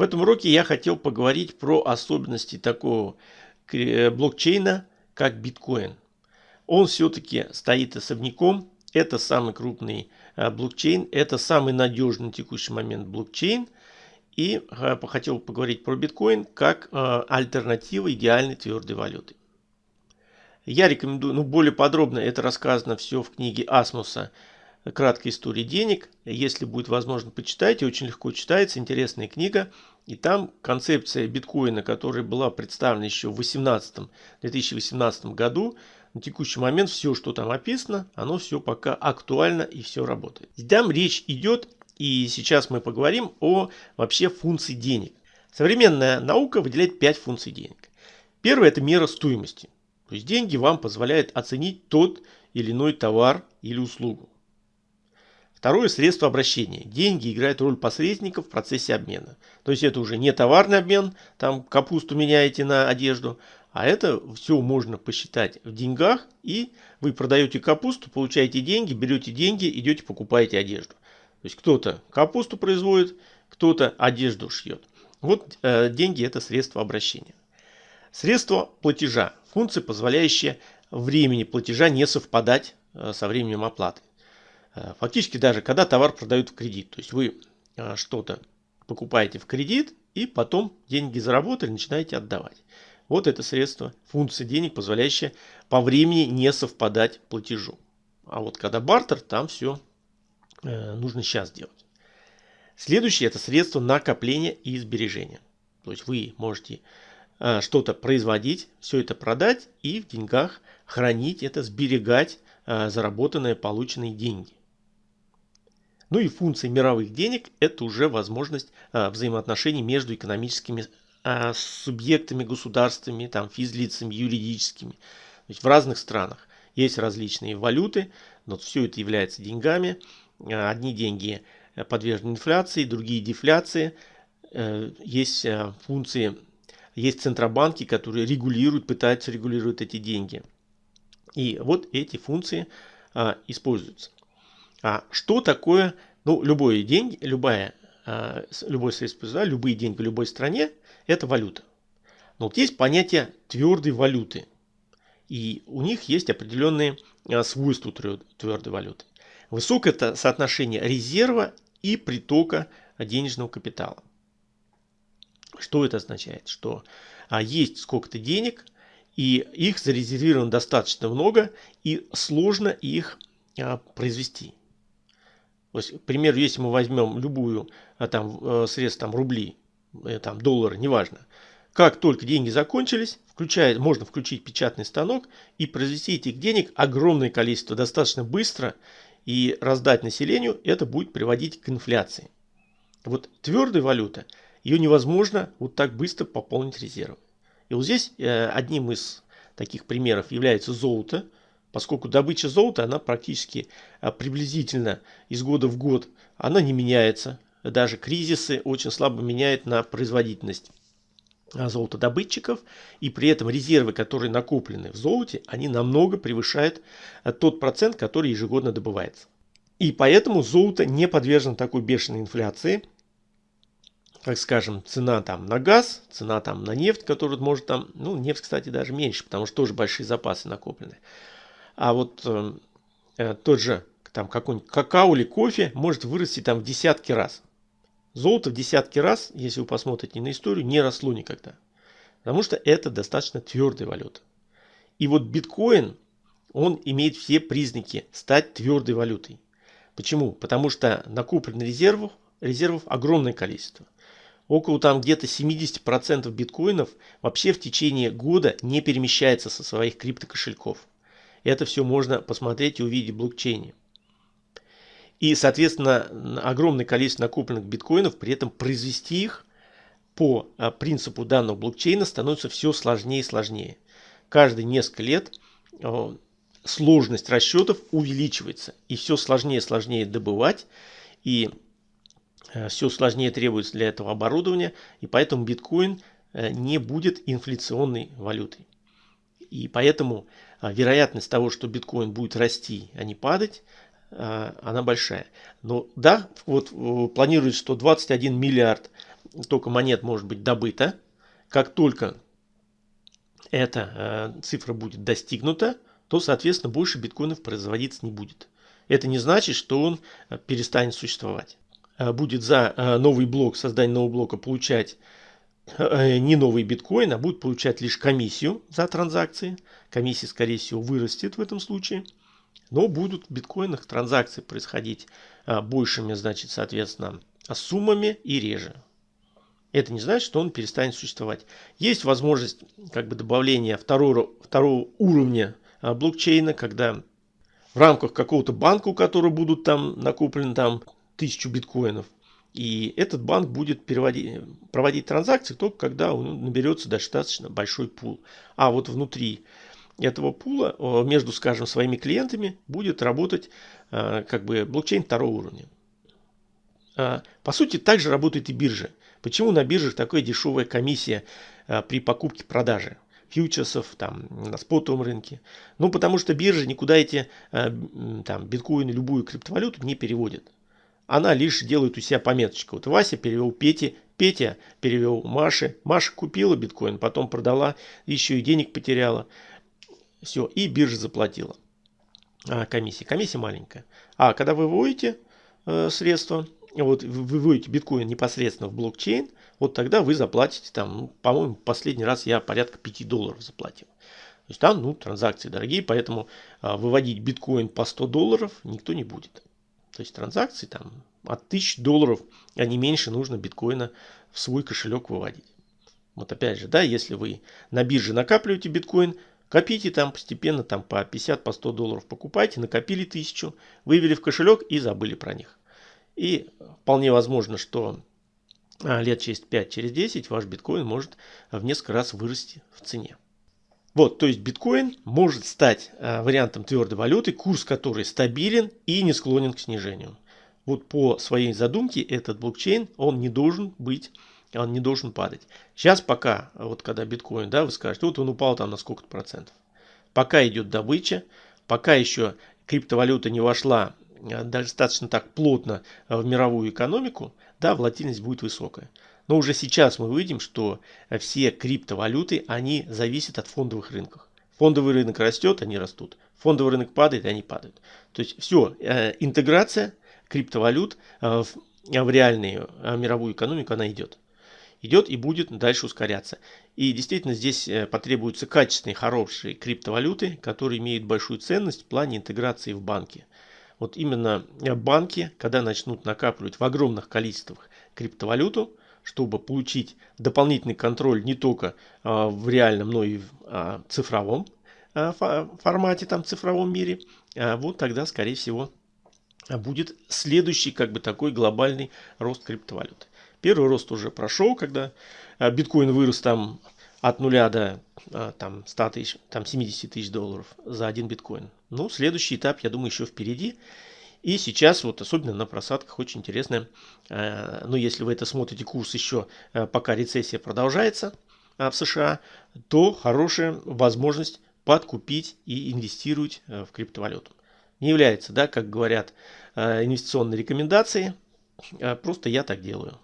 В этом уроке я хотел поговорить про особенности такого блокчейна, как биткоин. Он все-таки стоит особняком. Это самый крупный блокчейн, это самый надежный на текущий момент блокчейн. И хотел поговорить про биткоин как альтернатива идеальной твердой валюты. Я рекомендую, ну более подробно это рассказано все в книге Асмуса «Краткая история денег». Если будет возможно, почитайте, очень легко читается, интересная книга. И там концепция биткоина, которая была представлена еще в 2018, 2018 году, на текущий момент все, что там описано, оно все пока актуально и все работает. Там речь идет, и сейчас мы поговорим о вообще функции денег. Современная наука выделяет 5 функций денег. Первое – это мера стоимости. То есть деньги вам позволяют оценить тот или иной товар или услугу. Второе – средство обращения. Деньги играют роль посредника в процессе обмена. То есть это уже не товарный обмен, там капусту меняете на одежду, а это все можно посчитать в деньгах, и вы продаете капусту, получаете деньги, берете деньги, идете покупаете одежду. То есть кто-то капусту производит, кто-то одежду шьет. Вот э, деньги это средство обращения. Средство платежа. Функция, позволяющая времени платежа не совпадать э, со временем оплаты. Э, фактически даже когда товар продают в кредит. То есть вы э, что-то покупаете в кредит и потом деньги заработали, начинаете отдавать. Вот это средство, функция денег, позволяющая по времени не совпадать платежу. А вот когда бартер, там все нужно сейчас делать. Следующее это средство накопления и сбережения. То есть вы можете Э, что-то производить, все это продать и в деньгах хранить это, сберегать э, заработанные, полученные деньги. Ну и функция мировых денег – это уже возможность э, взаимоотношений между экономическими субъектами, государствами, там, физлицами, юридическими. То есть в разных странах есть различные валюты, но все это является деньгами. Одни деньги подвержены инфляции, другие дефляции. Есть функции есть центробанки, которые регулируют, пытаются регулировать эти деньги. И вот эти функции а, используются. А что такое, ну, любое деньги, любая, а, любое средство да, любые деньги в любой стране, это валюта. Но вот есть понятие твердой валюты. И у них есть определенные а, свойства твердой валюты. Высокое соотношение резерва и притока денежного капитала. Что это означает? Что а, есть сколько-то денег, и их зарезервировано достаточно много, и сложно их а, произвести. То есть, к примеру, если мы возьмем любую а, там, э, средств, там, рубли, э, там, доллары, неважно, как только деньги закончились, включает, можно включить печатный станок и произвести этих денег огромное количество достаточно быстро и раздать населению, это будет приводить к инфляции. Вот твердая валюта – ее невозможно вот так быстро пополнить резервы. И вот здесь э, одним из таких примеров является золото, поскольку добыча золота, она практически э, приблизительно из года в год, она не меняется. Даже кризисы очень слабо меняют на производительность э, золотодобытчиков, и при этом резервы, которые накоплены в золоте, они намного превышают тот процент, который ежегодно добывается. И поэтому золото не подвержено такой бешеной инфляции, как скажем, цена там на газ, цена там на нефть, которую может там, ну, нефть, кстати, даже меньше, потому что тоже большие запасы накоплены. А вот э, э, тот же там какой-нибудь какао или кофе может вырасти там в десятки раз. Золото в десятки раз, если вы посмотрите на историю, не росло никогда. Потому что это достаточно твердая валюта. И вот биткоин, он имеет все признаки стать твердой валютой. Почему? Потому что накоплено резервов, резервов огромное количество около там где-то 70% биткоинов вообще в течение года не перемещается со своих криптокошельков. Это все можно посмотреть и увидеть в блокчейне. И, соответственно, огромное количество накопленных биткоинов, при этом произвести их по а, принципу данного блокчейна становится все сложнее и сложнее. Каждые несколько лет а, сложность расчетов увеличивается. И все сложнее и сложнее добывать. И Э, все сложнее требуется для этого оборудования, и поэтому биткоин не будет инфляционной валютой. И поэтому э, вероятность того, что биткоин будет расти, а не падать, она большая. Но да, вот планируется, что 21 миллиард только монет может быть добыто. Как только эта э, цифра будет достигнута, то, соответственно, больше биткоинов производиться не будет. Это не значит, что он э, перестанет существовать. Э, будет за э, новый блок, создание нового блока получать не новый биткоин, а будет получать лишь комиссию за транзакции. Комиссия, скорее всего, вырастет в этом случае. Но будут в биткоинах транзакции происходить большими, значит, соответственно, суммами и реже. Это не значит, что он перестанет существовать. Есть возможность как бы добавления второго, второго уровня блокчейна, когда в рамках какого-то банка, у которого будут там накоплены там тысячу биткоинов. И этот банк будет переводить, проводить транзакции только когда он наберется достаточно большой пул. А вот внутри этого пула между, скажем, своими клиентами будет работать э, как бы блокчейн второго уровня. А, по сути, также работает и биржа. Почему на биржах такая дешевая комиссия э, при покупке-продаже? фьючерсов там, на спотовом рынке. Ну, потому что биржа никуда эти э, там, биткоины, любую криптовалюту не переводит. Она лишь делает у себя пометочку. Вот Вася перевел Пете, Петя перевел Маше, Маша купила биткоин, потом продала, еще и денег потеряла. Все, и биржа заплатила а, комиссия. Комиссия маленькая. А когда вы выводите э, средства, вот вы выводите биткоин непосредственно в блокчейн, вот тогда вы заплатите там, ну, по-моему, последний раз я порядка 5 долларов заплатил. То есть там, ну, транзакции дорогие, поэтому а, выводить биткоин по 100 долларов никто не будет. То есть транзакции там от 1000 долларов, а не меньше нужно биткоина в свой кошелек выводить. Вот опять же, да, если вы на бирже накапливаете биткоин, копите там постепенно там по 50, по 100 долларов покупайте, накопили 1000, вывели в кошелек и забыли про них. И вполне возможно, что а, лет через 5, через 10 ваш биткоин может в несколько раз вырасти в цене. Вот, то есть биткоин может стать а, вариантом твердой валюты, курс которой стабилен и не склонен к снижению. Вот по своей задумке этот блокчейн, он не должен быть, он не должен падать. Сейчас пока, вот когда биткоин, да, вы скажете, вот он упал там на сколько-то процентов. Пока идет добыча, пока еще криптовалюта не вошла а, достаточно так плотно в мировую экономику, да, волатильность будет высокая. Но уже сейчас мы видим, что все криптовалюты, они зависят от фондовых рынков. Фондовый рынок растет, они растут. Фондовый рынок падает, они падают. То есть все, э, интеграция криптовалют э, в реальную э, мировую экономику, она идет. Идет и будет дальше ускоряться. И действительно здесь потребуются качественные, хорошие криптовалюты, которые имеют большую ценность в плане интеграции в банки вот именно банки, когда начнут накапливать в огромных количествах криптовалюту, чтобы получить дополнительный контроль не только а, в реальном, но и в а, цифровом а, формате, там цифровом мире, вот тогда, скорее всего, будет следующий как бы такой глобальный рост криптовалюты. Первый рост уже прошел, когда биткоин вырос там от нуля до там, 100 тысяч, там 70 тысяч долларов за один биткоин. Ну, следующий этап, я думаю, еще впереди. И сейчас вот особенно на просадках очень интересно, э, ну если вы это смотрите курс еще э, пока рецессия продолжается э, в США, то хорошая возможность подкупить и инвестировать в криптовалюту. Не является, да, как говорят, инвестиционной рекомендацией, просто я так делаю.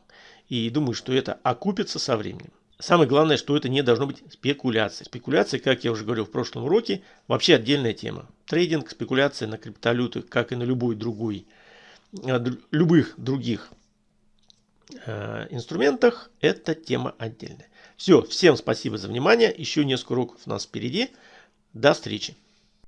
И думаю, что это окупится со временем. Самое главное, что это не должно быть спекуляцией. Спекуляция, как я уже говорил в прошлом уроке, вообще отдельная тема. Трейдинг, спекуляция на криптовалютах, как и на любой другой, э, любых других э, инструментах, это тема отдельная. Все, всем спасибо за внимание. Еще несколько уроков у нас впереди. До встречи.